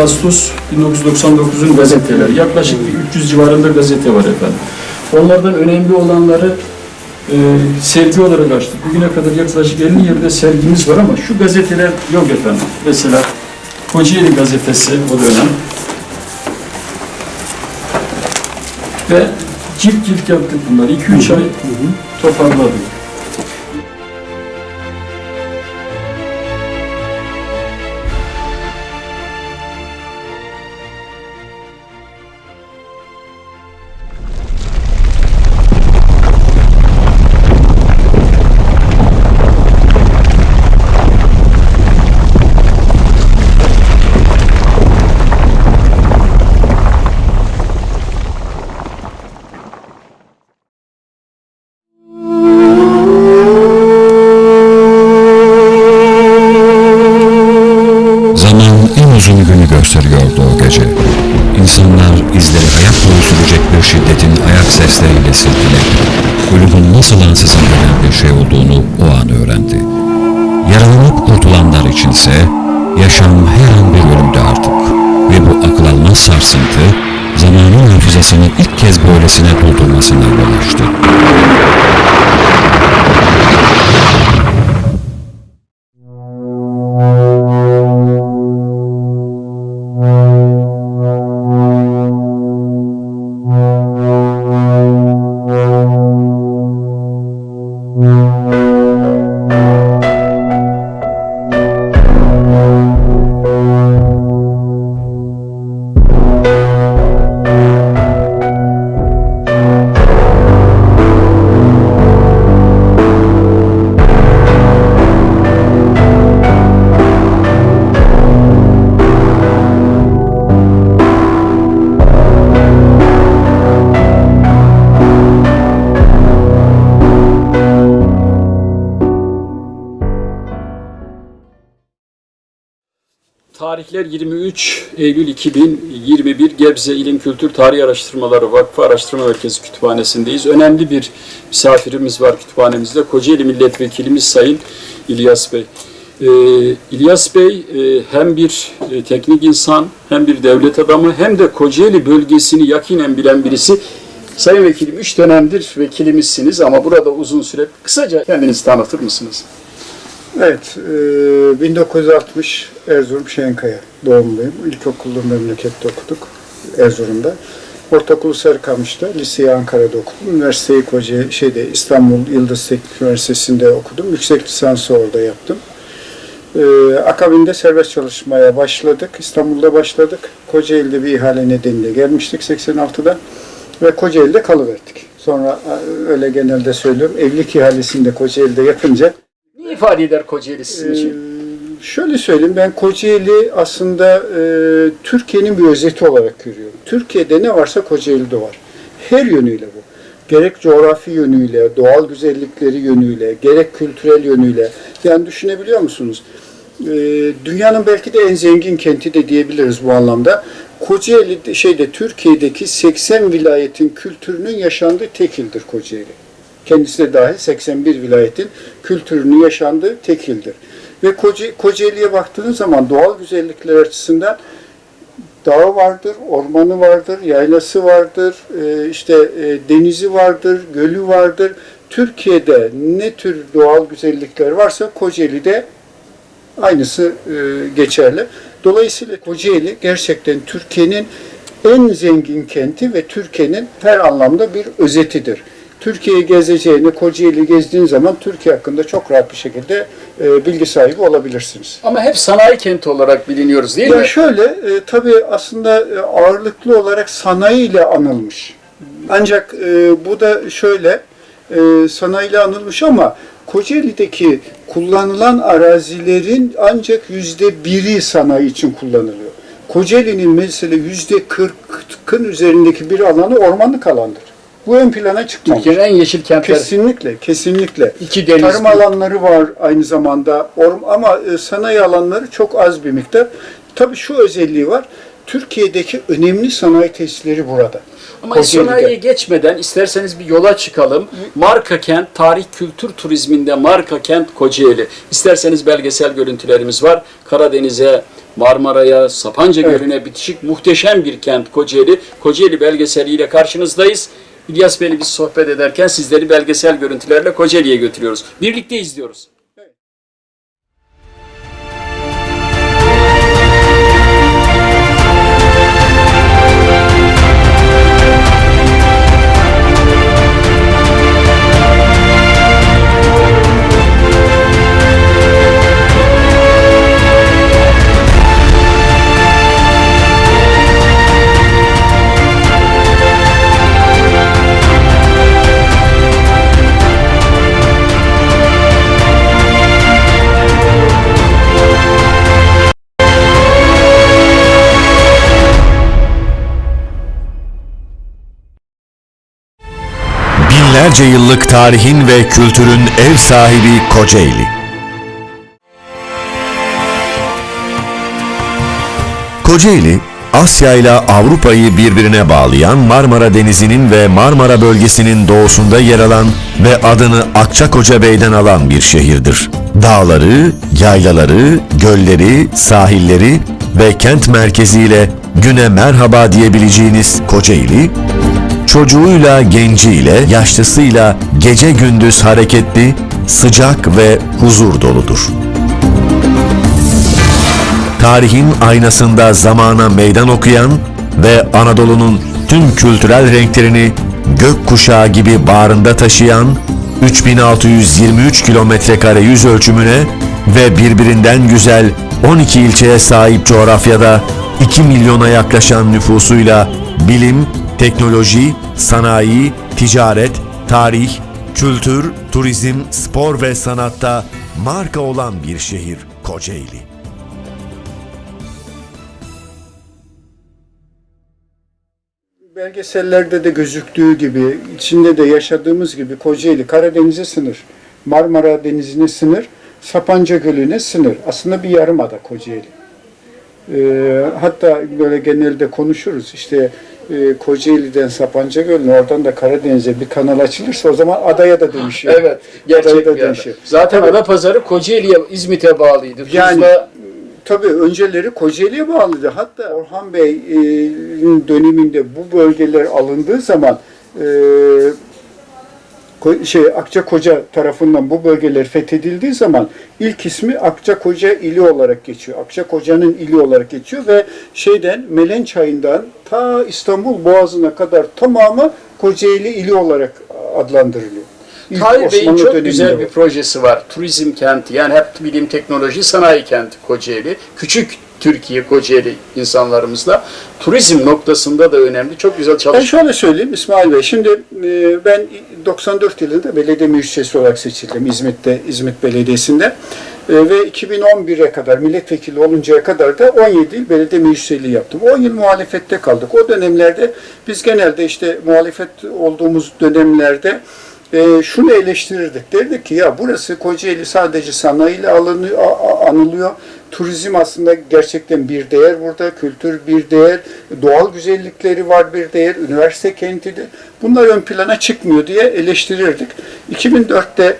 17 Ağustos 1999'un gazeteleri. Yaklaşık bir 300 civarında gazete var efendim. Onlardan önemli olanları e, sergi olarak açtık. Bugüne kadar yaklaşık 50 yerde sergimiz var ama şu gazeteler yok efendim. Mesela Kocaeli gazetesi o dönem. Ve cilt cilt yaptık bunları. 2-3 ay toparladık. İnsanlar izleri hayat boyu sürecek bir şiddetin ayak sesleriyle silkeledi. Ölümün nasıl ansızın gelen bir şey olduğunu o an öğrendi. Yaralanıp kurtulanlar içinse yaşam her an bir ölümdü artık. Ve bu akıl almaz sarsıntı zamanın hafızasını ilk kez böylesine doldurmasına yol açtı. Eylül 2021 Gebze İlim Kültür Tarih Araştırmaları Vakfı Araştırma Merkezi Kütüphanesi'ndeyiz. Önemli bir misafirimiz var kütüphanemizde. Kocaeli Milletvekilimiz Sayın İlyas Bey. Ee, İlyas Bey e, hem bir e, teknik insan, hem bir devlet adamı, hem de Kocaeli bölgesini yakinen bilen birisi. Sayın Vekilim, üç dönemdir vekilimizsiniz ama burada uzun süre. Kısaca kendinizi tanıtır mısınız? Evet, e, 1960 Erzurum Şenkaya doğumluyum. İlkokullu memlekette okuduk Erzurum'da. Ortaokulu Sarıkamış'ta, liseyi Ankara'da okudum. Üniversiteyi Koca, şeyde İstanbul Yıldız Teknik Üniversitesi'nde okudum. Yüksek lisansı orada yaptım. E, akabinde serbest çalışmaya başladık. İstanbul'da başladık. Kocaeli'de bir ihale nedeniyle gelmiştik 86'da ve Kocaeli'de kalıverdik. Sonra e, öyle genelde söylüyorum. Evlilik ihalesini de Kocaeli'de yapınca ifade eder Kocaeli sizin için? ee, şöyle söyleyeyim ben Kocaeli aslında e, Türkiye'nin bir özeti olarak görüyorum. Türkiye'de ne varsa Kocaeli'de var. Her yönüyle bu. Gerek coğrafi yönüyle, doğal güzellikleri yönüyle, gerek kültürel yönüyle. Yani düşünebiliyor musunuz? Ee, dünyanın belki de en zengin kenti de diyebiliriz bu anlamda. Kocaeli de- şeyde Türkiye'deki 80 vilayetin kültürünün yaşandığı tek ildir Kocaeli kendisi de dahil 81 vilayetin kültürünün yaşandığı tek ildir. Ve Koca, Kocaeli'ye baktığınız zaman doğal güzellikler açısından dağı vardır, ormanı vardır, yaylası vardır, e, işte e, denizi vardır, gölü vardır. Türkiye'de ne tür doğal güzellikler varsa Kocaeli'de aynısı e, geçerli. Dolayısıyla Kocaeli gerçekten Türkiye'nin en zengin kenti ve Türkiye'nin her anlamda bir özetidir. Türkiye'yi gezeceğini, Kocaeli gezdiğin zaman Türkiye hakkında çok rahat bir şekilde e, bilgi sahibi olabilirsiniz. Ama hep sanayi kenti olarak biliniyoruz değil Ya mi? şöyle, e, tabii aslında e, ağırlıklı olarak sanayi ile anılmış. Ancak e, bu da şöyle, e, sanayi ile anılmış ama Kocaeli'deki kullanılan arazilerin ancak yüzde biri sanayi için kullanılıyor. Kocaeli'nin mesela yüzde kırkın üzerindeki bir alanı ormanlık alandır. Bu ön plana çıkmamış. Türkiye'nin en yeşil kentleri. Kesinlikle, kesinlikle. İki deniz. Tarım alanları var aynı zamanda Orm ama e, sanayi alanları çok az bir miktar. Tabii şu özelliği var. Türkiye'deki önemli sanayi tesisleri burada. Ama Kocaeli'de. sanayiye geçmeden isterseniz bir yola çıkalım. Marka kent, tarih kültür turizminde marka kent Kocaeli. İsterseniz belgesel görüntülerimiz var. Karadeniz'e Marmara'ya, Sapanca Evet. Gölü'ne bitişik muhteşem bir kent Kocaeli. Kocaeli belgeseliyle karşınızdayız. İlyas Bey'le biz sohbet ederken sizleri belgesel görüntülerle Kocaeli'ye götürüyoruz. Birlikte izliyoruz. Binlerce yıllık tarihin ve kültürün ev sahibi Kocaeli. Kocaeli, Asya ile Avrupa'yı birbirine bağlayan Marmara Denizi'nin ve Marmara bölgesinin doğusunda yer alan ve adını Akçakoca Bey'den alan bir şehirdir. Dağları, yaylaları, gölleri, sahilleri ve kent merkeziyle güne merhaba diyebileceğiniz Kocaeli, çocuğuyla, genciyle, yaşlısıyla gece gündüz hareketli, sıcak ve huzur doludur. Tarihin aynasında zamana meydan okuyan ve Anadolu'nun tüm kültürel renklerini gök kuşağı gibi bağrında taşıyan 3623 kilometre kare yüz ölçümüne ve birbirinden güzel 12 ilçeye sahip coğrafyada 2 milyona yaklaşan nüfusuyla bilim, teknoloji, sanayi, ticaret, tarih, kültür, turizm, spor ve sanatta marka olan bir şehir Kocaeli. Belgesellerde de gözüktüğü gibi, içinde de yaşadığımız gibi Kocaeli Karadeniz'e sınır, Marmara Denizi'ne sınır, Sapanca Gölü'ne sınır. Aslında bir yarımada Kocaeli. Ee, hatta böyle genelde konuşuruz işte e, Kocaeli'den Sapanca Gölü'ne oradan da Karadeniz'e bir kanal açılırsa o zaman adaya da dönüşüyor. Evet, gerçek da dönüşüyor. Zaten Tabii. Adapazarı Kocaeli'ye, İzmit'e bağlıydı. Yani Tuzla, tabii önceleri Kocaeli'ye bağlıydı. Hatta Orhan Bey'in döneminde bu bölgeler alındığı zaman e, Ko- şey Akçakoca tarafından bu bölgeler fethedildiği zaman ilk ismi Akçakoca ili olarak geçiyor. Akçakoca'nın ili olarak geçiyor ve şeyden Melen Çayı'ndan ta İstanbul Boğazı'na kadar tamamı Kocaeli ili olarak adlandırılıyor. İlk Tahir Bey'in çok güzel bir projesi var. Turizm kenti yani hep bilim, teknoloji, sanayi kenti Kocaeli. Küçük Türkiye Kocaeli insanlarımızla turizm noktasında da önemli. Çok güzel Ben çalışıyor. şöyle söyleyeyim İsmail Bey. Şimdi e, ben 94 yılında belediye meclisi olarak seçildim İzmit'te, İzmit Belediyesi'nde. E, ve 2011'e kadar milletvekili oluncaya kadar da 17 yıl belediye meclisiliği yaptım. 10 yıl muhalefette kaldık. O dönemlerde biz genelde işte muhalefet olduğumuz dönemlerde e, şunu eleştirirdik. Derdik ki ya burası Kocaeli sadece sanayiyle alınıyor, anılıyor. Turizm aslında gerçekten bir değer burada. Kültür bir değer. Doğal güzellikleri var bir değer. Üniversite kentidir. Bunlar ön plana çıkmıyor diye eleştirirdik. 2004'te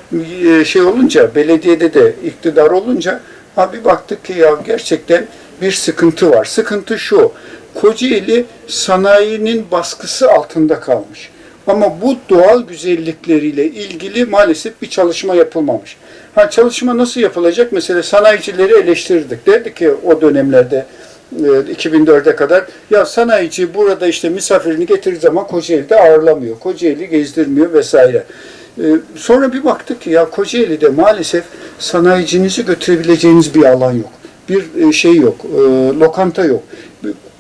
e, şey olunca, belediyede de iktidar olunca abi baktık ki ya gerçekten bir sıkıntı var. Sıkıntı şu. Kocaeli sanayinin baskısı altında kalmış. Ama bu doğal güzellikleriyle ilgili maalesef bir çalışma yapılmamış. Ha çalışma nasıl yapılacak? Mesela sanayicileri eleştirdik. Derdik ki o dönemlerde e, 2004'e kadar ya sanayici burada işte misafirini getirdiği zaman Kocaeli'de ağırlamıyor. Kocaeli gezdirmiyor vesaire. E, Sonra bir baktık ki ya Kocaeli'de maalesef sanayicinizi götürebileceğiniz bir alan yok. Bir e, şey yok, e, lokanta yok.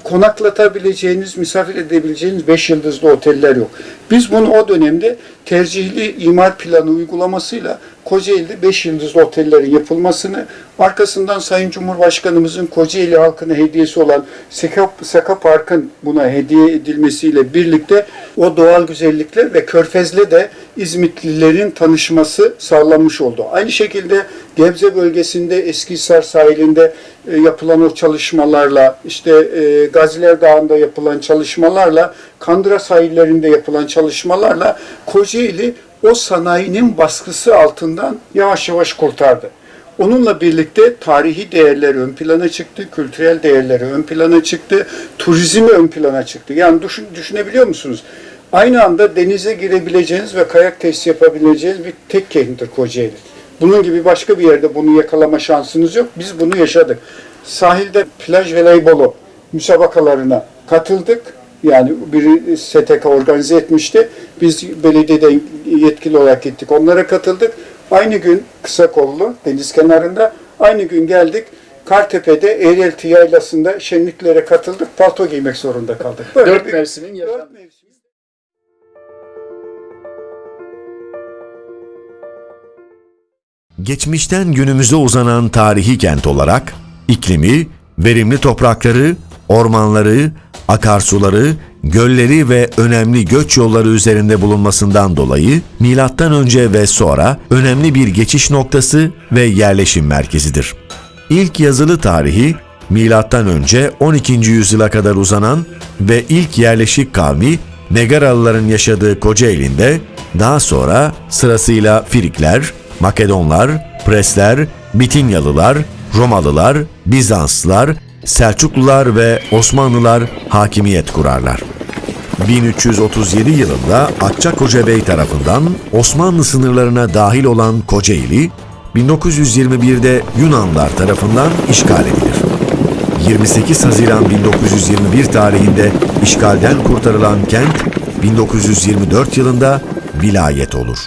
Konaklatabileceğiniz, misafir edebileceğiniz 5 yıldızlı oteller yok. Biz bunu o dönemde tercihli imar planı uygulamasıyla Kocaeli'de 5 yıldızlı otellerin yapılmasını, arkasından Sayın Cumhurbaşkanımızın Kocaeli halkına hediyesi olan Seka, Seka Park'ın buna hediye edilmesiyle birlikte o doğal güzellikler ve Körfez'le de İzmitlilerin tanışması sağlanmış oldu. Aynı şekilde Gebze bölgesinde Eskihisar sahilinde e, yapılan o çalışmalarla, işte e, Gaziler Dağı'nda yapılan çalışmalarla, Kandıra sahillerinde yapılan çalışmalarla Kocaeli o sanayinin baskısı altından yavaş yavaş kurtardı. Onunla birlikte tarihi değerler ön plana çıktı, kültürel değerleri ön plana çıktı, turizmi ön plana çıktı. Yani düşün, düşünebiliyor musunuz? Aynı anda denize girebileceğiniz ve kayak testi yapabileceğiniz bir tek kenttir Kocaeli. Bunun gibi başka bir yerde bunu yakalama şansınız yok. Biz bunu yaşadık. Sahilde plaj voleybolu müsabakalarına katıldık. Yani biri STK organize etmişti. Biz belediyeden yetkili olarak gittik. Onlara katıldık. Aynı gün kısa kollu deniz kenarında aynı gün geldik. Kartepe'de Eğrelti Yaylası'nda şenliklere katıldık. Palto giymek zorunda kaldık. Böyle Dört bir- mevsimin. Dört mevsim. Geçmişten günümüze uzanan tarihi kent olarak iklimi, verimli toprakları, ormanları, akarsuları, gölleri ve önemli göç yolları üzerinde bulunmasından dolayı milattan önce ve sonra önemli bir geçiş noktası ve yerleşim merkezidir. İlk yazılı tarihi milattan önce 12. yüzyıla kadar uzanan ve ilk yerleşik kavmi Megaralıların yaşadığı Kocaeli'nde daha sonra sırasıyla Frikler, Makedonlar, Presler, Bitinyalılar, Romalılar, Bizanslılar, Selçuklular ve Osmanlılar hakimiyet kurarlar. 1337 yılında Akçakoca Bey tarafından Osmanlı sınırlarına dahil olan Kocaeli, 1921'de Yunanlar tarafından işgal edilir. 28 Haziran 1921 tarihinde işgalden kurtarılan kent 1924 yılında vilayet olur.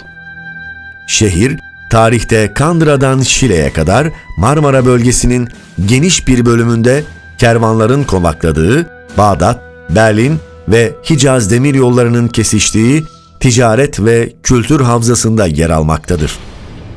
Şehir, tarihte Kandıra'dan Şile'ye kadar Marmara bölgesinin geniş bir bölümünde kervanların konakladığı Bağdat, Berlin ve Hicaz demir yollarının kesiştiği ticaret ve kültür havzasında yer almaktadır.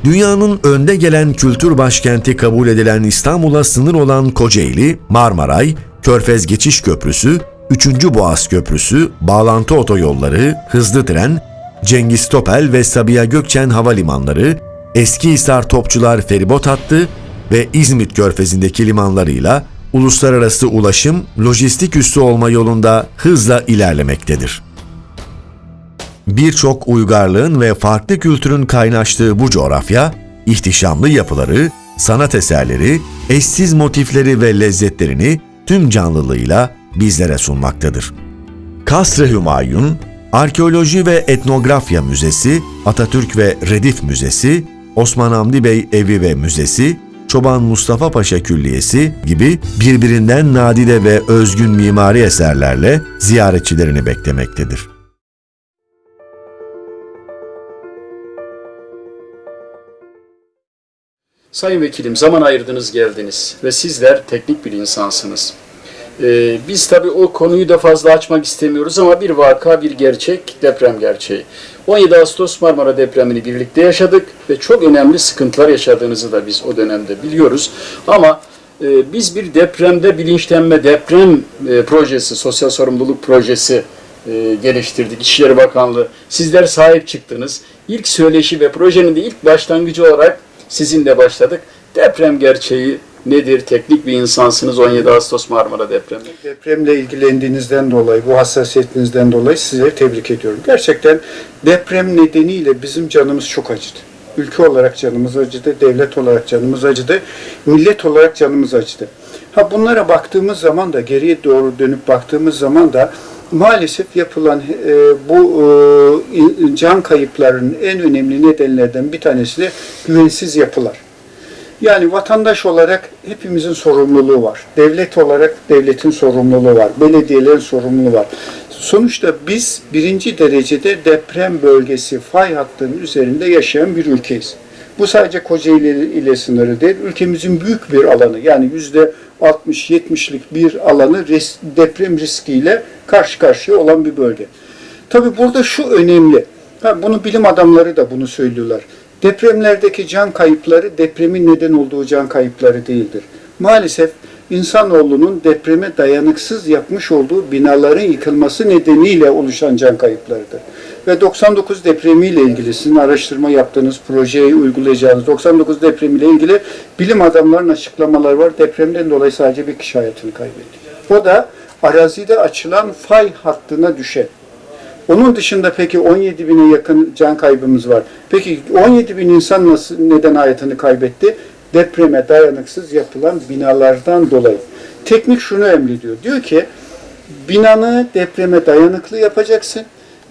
Dünyanın önde gelen kültür başkenti kabul edilen İstanbul'a sınır olan Kocaeli, Marmaray, Körfez Geçiş Köprüsü, 3. Boğaz Köprüsü, bağlantı otoyolları, hızlı tren, Cengiz Topel ve Sabiha Gökçen havalimanları, Eskihisar Topçular feribot hattı ve İzmit Körfezi'ndeki limanlarıyla uluslararası ulaşım, lojistik üssü olma yolunda hızla ilerlemektedir. Birçok uygarlığın ve farklı kültürün kaynaştığı bu coğrafya, ihtişamlı yapıları, sanat eserleri, eşsiz motifleri ve lezzetlerini tüm canlılığıyla bizlere sunmaktadır. Kasr-ı Hümayun, Arkeoloji ve Etnografya Müzesi, Atatürk ve Redif Müzesi, Osman Hamdi Bey Evi ve Müzesi, Çoban Mustafa Paşa Külliyesi gibi birbirinden nadide ve özgün mimari eserlerle ziyaretçilerini beklemektedir. Sayın Vekilim zaman ayırdınız geldiniz ve sizler teknik bir insansınız. Ee, biz tabii o konuyu da fazla açmak istemiyoruz ama bir vaka, bir gerçek, deprem gerçeği. 17 Ağustos Marmara depremini birlikte yaşadık ve çok önemli sıkıntılar yaşadığınızı da biz o dönemde biliyoruz. Ama e, biz bir depremde bilinçlenme, deprem e, projesi, sosyal sorumluluk projesi e, geliştirdik. İçişleri Bakanlığı. Sizler sahip çıktınız. İlk söyleşi ve projenin de ilk başlangıcı olarak sizinle başladık. Deprem gerçeği nedir? Teknik bir insansınız 17 Ağustos Marmara depremi. Depremle ilgilendiğinizden dolayı, bu hassasiyetinizden dolayı sizleri tebrik ediyorum. Gerçekten deprem nedeniyle bizim canımız çok acıdı. Ülke olarak canımız acıdı, devlet olarak canımız acıdı, millet olarak canımız acıdı. Ha bunlara baktığımız zaman da, geriye doğru dönüp baktığımız zaman da maalesef yapılan e, bu e, can kayıplarının en önemli nedenlerden bir tanesi de güvensiz yapılar. Yani vatandaş olarak hepimizin sorumluluğu var. Devlet olarak devletin sorumluluğu var. Belediyelerin sorumluluğu var. Sonuçta biz birinci derecede deprem bölgesi fay hattının üzerinde yaşayan bir ülkeyiz. Bu sadece Kocaeli ile sınırı değil, ülkemizin büyük bir alanı yani yüzde 60-70'lik bir alanı deprem riskiyle karşı karşıya olan bir bölge. Tabi burada şu önemli, ha, bunu bilim adamları da bunu söylüyorlar. Depremlerdeki can kayıpları depremin neden olduğu can kayıpları değildir. Maalesef insanoğlunun depreme dayanıksız yapmış olduğu binaların yıkılması nedeniyle oluşan can kayıplarıdır. Ve 99 depremiyle ilgili sizin araştırma yaptığınız, projeyi uygulayacağınız 99 depremiyle ilgili bilim adamlarının açıklamaları var. Depremden dolayı sadece bir kişi hayatını kaybetti. O da arazide açılan fay hattına düşen. Onun dışında peki 17 bine yakın can kaybımız var. Peki 17 bin insan nasıl, neden hayatını kaybetti? depreme dayanıksız yapılan binalardan dolayı. Teknik şunu emrediyor. Diyor ki binanı depreme dayanıklı yapacaksın.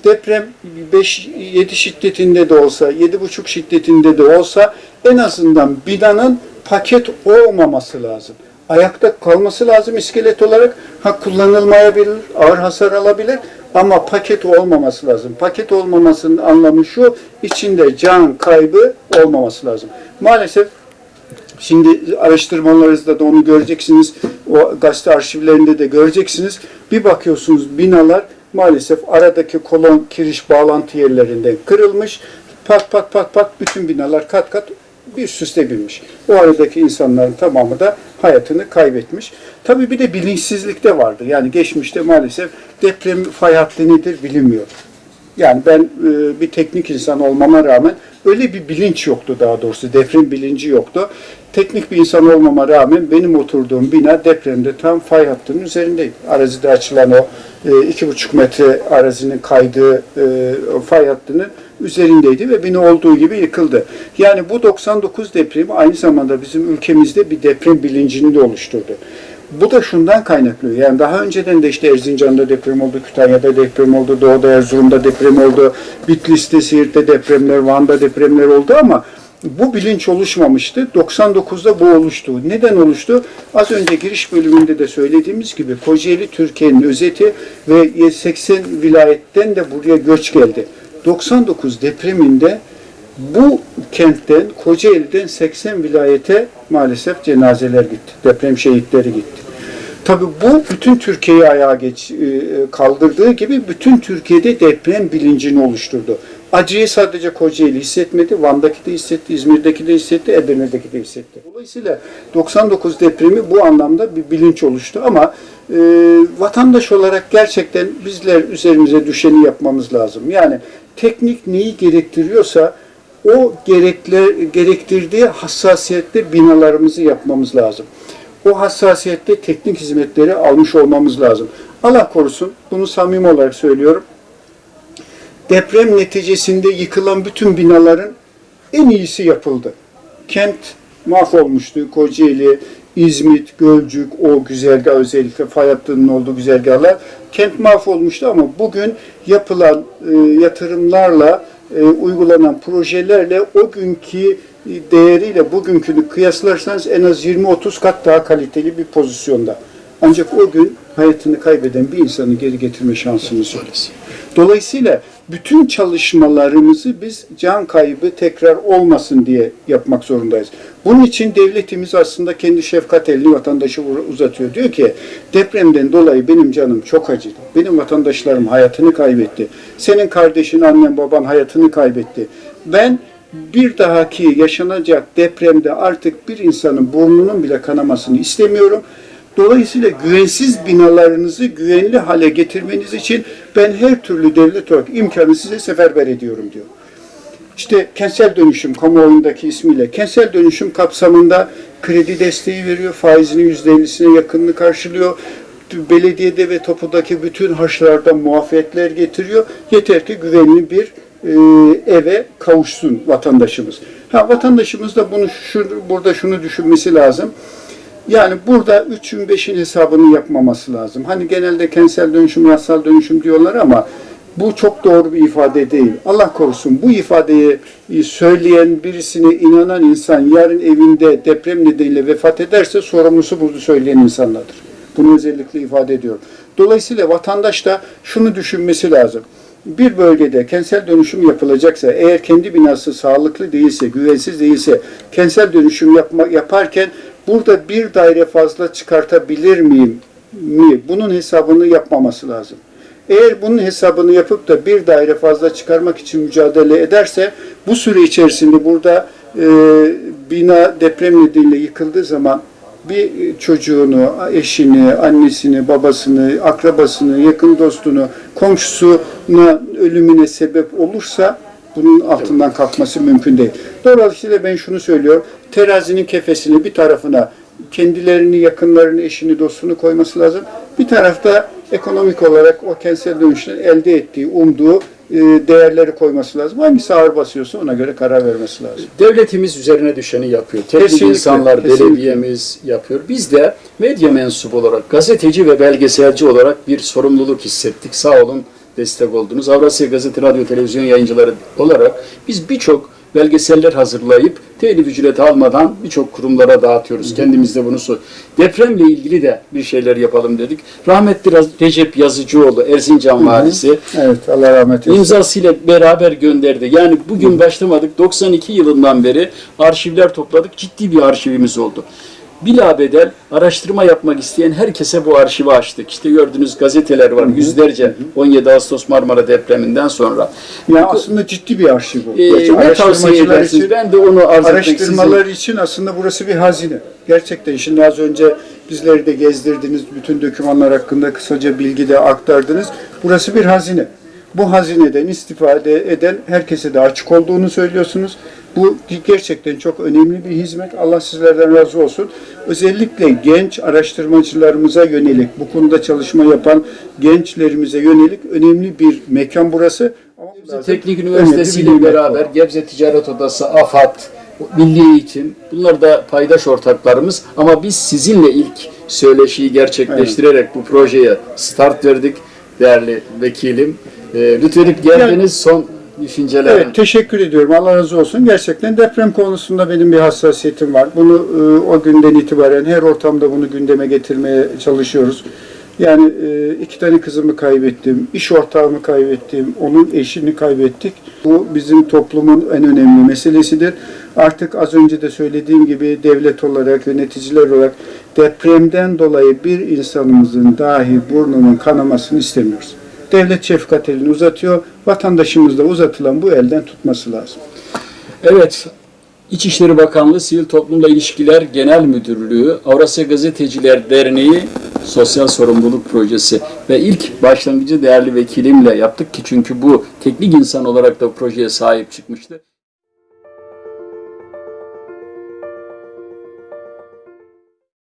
Deprem 5-7 şiddetinde de olsa, 7,5 şiddetinde de olsa en azından binanın paket olmaması lazım. Ayakta kalması lazım iskelet olarak. Ha kullanılmayabilir, ağır hasar alabilir ama paket olmaması lazım. Paket olmamasının anlamı şu, içinde can kaybı olmaması lazım. Maalesef Şimdi araştırmalarınızda da onu göreceksiniz. O gazete arşivlerinde de göreceksiniz. Bir bakıyorsunuz binalar maalesef aradaki kolon kiriş bağlantı yerlerinden kırılmış. Pat pat pat pat bütün binalar kat kat bir üst üste binmiş. O aradaki insanların tamamı da hayatını kaybetmiş. Tabii bir de bilinçsizlik de vardı. Yani geçmişte maalesef deprem fay hattı nedir bilinmiyor. Yani ben e, bir teknik insan olmama rağmen öyle bir bilinç yoktu daha doğrusu. Deprem bilinci yoktu. Teknik bir insan olmama rağmen benim oturduğum bina depremde tam fay hattının üzerindeydi. Arazide açılan o e, iki buçuk metre arazinin kaydığı e, fay hattının üzerindeydi ve bina olduğu gibi yıkıldı. Yani bu 99 depremi aynı zamanda bizim ülkemizde bir deprem bilincini de oluşturdu. Bu da şundan kaynaklı. Yani daha önceden de işte Erzincan'da deprem oldu, Kütahya'da deprem oldu, Doğu'da Erzurum'da deprem oldu, Bitlis'te, Siirt'te depremler, Van'da depremler oldu ama bu bilinç oluşmamıştı. 99'da bu oluştu. Neden oluştu? Az önce giriş bölümünde de söylediğimiz gibi Kocaeli Türkiye'nin özeti ve 80 vilayetten de buraya göç geldi. 99 depreminde bu kentten, Kocaeli'den 80 vilayete maalesef cenazeler gitti. Deprem şehitleri gitti. Tabii bu bütün Türkiye'yi ayağa geç, e, kaldırdığı gibi bütün Türkiye'de deprem bilincini oluşturdu. Acıyı sadece Kocaeli hissetmedi, Van'daki de hissetti, İzmir'deki de hissetti, Edirne'deki de hissetti. Dolayısıyla 99 depremi bu anlamda bir bilinç oluştu ama e, vatandaş olarak gerçekten bizler üzerimize düşeni yapmamız lazım. Yani teknik neyi gerektiriyorsa o gerekler, gerektirdiği hassasiyette binalarımızı yapmamız lazım. O hassasiyette teknik hizmetleri almış olmamız lazım. Allah korusun, bunu samimi olarak söylüyorum. Deprem neticesinde yıkılan bütün binaların en iyisi yapıldı. Kent mahvolmuştu. Kocaeli, İzmit, Gölcük, o güzergah özellikle fay hattının olduğu güzergahlar kent mahvolmuştu ama bugün yapılan e, yatırımlarla e, uygulanan projelerle o günkü değeriyle bugünkünü kıyaslarsanız en az 20-30 kat daha kaliteli bir pozisyonda. Ancak o gün hayatını kaybeden bir insanı geri getirme şansımız yok. Dolayısıyla bütün çalışmalarımızı biz can kaybı tekrar olmasın diye yapmak zorundayız. Bunun için devletimiz aslında kendi şefkat elini vatandaşa uzatıyor. Diyor ki depremden dolayı benim canım çok acıdı. Benim vatandaşlarım hayatını kaybetti. Senin kardeşin, annen, baban hayatını kaybetti. Ben bir dahaki yaşanacak depremde artık bir insanın burnunun bile kanamasını istemiyorum. Dolayısıyla güvensiz binalarınızı güvenli hale getirmeniz için ben her türlü devlet olarak imkanı size seferber ediyorum diyor. İşte kentsel dönüşüm kamuoyundaki ismiyle kentsel dönüşüm kapsamında kredi desteği veriyor, faizinin %50'sine yakınını karşılıyor. Belediyede ve topudaki bütün harçlarda muafiyetler getiriyor. Yeter ki güvenli bir e, eve kavuşsun vatandaşımız. Ha vatandaşımız da bunu şu, burada şunu düşünmesi lazım. Yani burada 3'ün 5'in hesabını yapmaması lazım. Hani genelde kentsel dönüşüm, yasal dönüşüm diyorlar ama bu çok doğru bir ifade değil. Allah korusun bu ifadeyi söyleyen birisine inanan insan yarın evinde deprem nedeniyle vefat ederse sorumlusu bunu söyleyen insanlardır. Bunu özellikle ifade ediyorum. Dolayısıyla vatandaş da şunu düşünmesi lazım. Bir bölgede kentsel dönüşüm yapılacaksa, eğer kendi binası sağlıklı değilse, güvensiz değilse, kentsel dönüşüm yapma, yaparken burada bir daire fazla çıkartabilir miyim mi? Bunun hesabını yapmaması lazım. Eğer bunun hesabını yapıp da bir daire fazla çıkarmak için mücadele ederse bu süre içerisinde burada e, bina deprem nedeniyle yıkıldığı zaman bir çocuğunu, eşini, annesini, babasını, akrabasını, yakın dostunu, komşusuna ölümüne sebep olursa bunun altından kalkması mümkün değil. Dolayısıyla ben şunu söylüyorum. Terazinin kefesini bir tarafına kendilerini, yakınlarını, eşini, dostunu koyması lazım. Bir tarafta ekonomik olarak o kentsel dönüşten elde ettiği, umduğu e, değerleri koyması lazım. Hangisi ağır basıyorsa ona göre karar vermesi lazım. Devletimiz üzerine düşeni yapıyor. Teknik Kesinlikle, insanlar, kesinlikle. belediyemiz yapıyor. Biz de medya mensubu olarak, gazeteci ve belgeselci olarak bir sorumluluk hissettik. Sağ olun destek oldunuz. Avrasya Gazete, Radyo, Televizyon yayıncıları olarak biz birçok belgeseller hazırlayıp telif ücreti almadan birçok kurumlara dağıtıyoruz. Kendimiz de bunu sor. Depremle ilgili de bir şeyler yapalım dedik. Rahmetli Recep Yazıcıoğlu, Erzincan valisi Evet, Allah rahmet eylesin. imzasıyla beraber gönderdi. Yani bugün başlamadık. 92 yılından beri arşivler topladık. Ciddi bir arşivimiz oldu. Bilabedel araştırma yapmak isteyen herkese bu arşivi açtık. İşte gördüğünüz gazeteler var. Yüzlerce 17 Ağustos Marmara depreminden sonra. Yani aslında ciddi bir arşiv bu. Gerçi ne tavsiye edersiniz? için- Ben de onu arz Araştırmalar için aslında burası bir hazine. Gerçekten şimdi az önce bizleri de gezdirdiniz, bütün dokümanlar hakkında kısaca bilgi de aktardınız. Burası bir hazine. Bu hazineden istifade eden herkese de açık olduğunu söylüyorsunuz. Bu gerçekten çok önemli bir hizmet. Allah sizlerden razı olsun. Özellikle genç araştırmacılarımıza yönelik, bu konuda çalışma yapan gençlerimize yönelik önemli bir mekan burası. Gebze Teknik Üniversitesi ile beraber Gebze Ticaret Odası, AFAD, Milli Eğitim bunlar da paydaş ortaklarımız ama biz sizinle ilk söyleşiyi gerçekleştirerek bu projeye start verdik değerli vekilim. Ee, lütfedip geldiniz son düşünceler. Evet, teşekkür ediyorum. Allah razı olsun. Gerçekten deprem konusunda benim bir hassasiyetim var. Bunu e, o günden itibaren her ortamda bunu gündeme getirmeye çalışıyoruz. Yani e, iki tane kızımı kaybettim, iş ortağımı kaybettim, onun eşini kaybettik. Bu bizim toplumun en önemli meselesidir. Artık az önce de söylediğim gibi devlet olarak, yöneticiler olarak depremden dolayı bir insanımızın dahi burnunun kanamasını istemiyoruz. Devlet şefkat elini uzatıyor, vatandaşımız da uzatılan bu elden tutması lazım. Evet, İçişleri Bakanlığı Sivil Toplumla İlişkiler Genel Müdürlüğü, Avrasya Gazeteciler Derneği Sosyal Sorumluluk Projesi ve ilk başlangıcı değerli vekilimle yaptık ki çünkü bu teknik insan olarak da projeye sahip çıkmıştı.